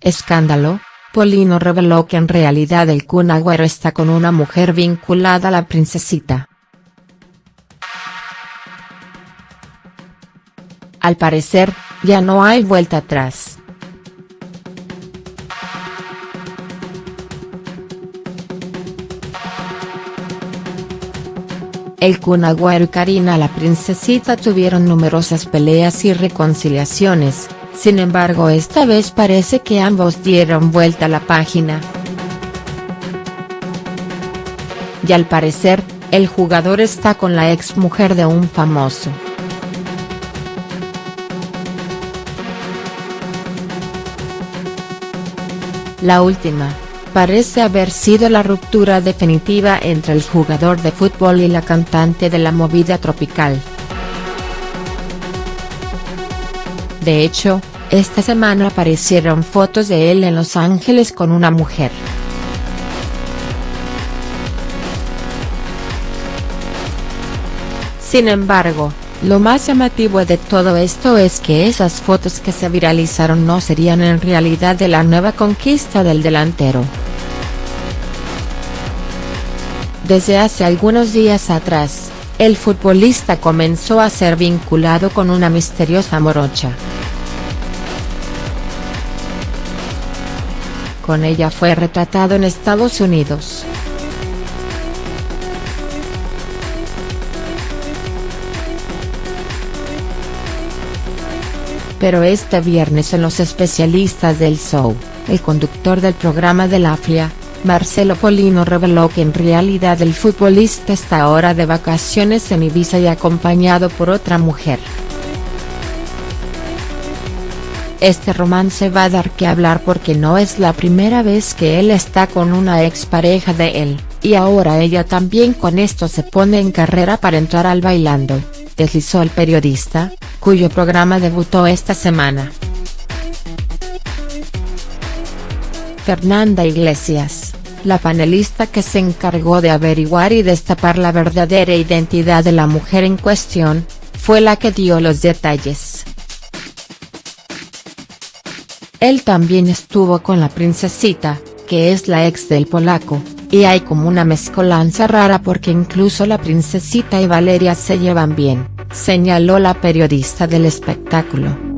escándalo, Polino reveló que en realidad el Kun está con una mujer vinculada a la princesita. Al parecer, ya no hay vuelta atrás. El Kun y Karina la princesita tuvieron numerosas peleas y reconciliaciones, sin embargo esta vez parece que ambos dieron vuelta la página. Y al parecer, el jugador está con la ex mujer de un famoso. La última, parece haber sido la ruptura definitiva entre el jugador de fútbol y la cantante de la movida tropical. De hecho, esta semana aparecieron fotos de él en Los Ángeles con una mujer. Sin embargo, lo más llamativo de todo esto es que esas fotos que se viralizaron no serían en realidad de la nueva conquista del delantero. Desde hace algunos días atrás, el futbolista comenzó a ser vinculado con una misteriosa morocha. Con ella fue retratado en Estados Unidos. Pero este viernes en los especialistas del show, el conductor del programa de la FIA, Marcelo Polino reveló que en realidad el futbolista está ahora de vacaciones en Ibiza y acompañado por otra mujer. Este romance va a dar que hablar porque no es la primera vez que él está con una expareja de él, y ahora ella también con esto se pone en carrera para entrar al bailando, deslizó el periodista, cuyo programa debutó esta semana. Fernanda Iglesias, la panelista que se encargó de averiguar y destapar la verdadera identidad de la mujer en cuestión, fue la que dio los detalles. Él también estuvo con la princesita, que es la ex del polaco, y hay como una mezcolanza rara porque incluso la princesita y Valeria se llevan bien señaló la periodista del espectáculo.